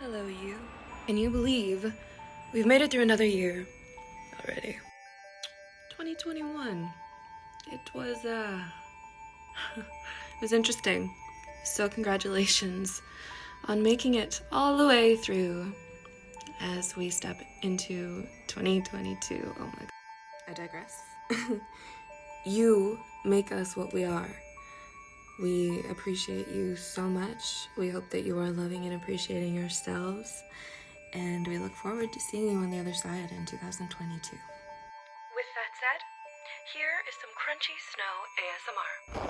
Hello, you. Can you believe we've made it through another year already? 2021. It was, uh, it was interesting. So, congratulations on making it all the way through as we step into 2022. Oh my god. I digress. you make us what we are. We appreciate you so much. We hope that you are loving and appreciating yourselves. And we look forward to seeing you on the other side in 2022. With that said, here is some crunchy snow ASMR.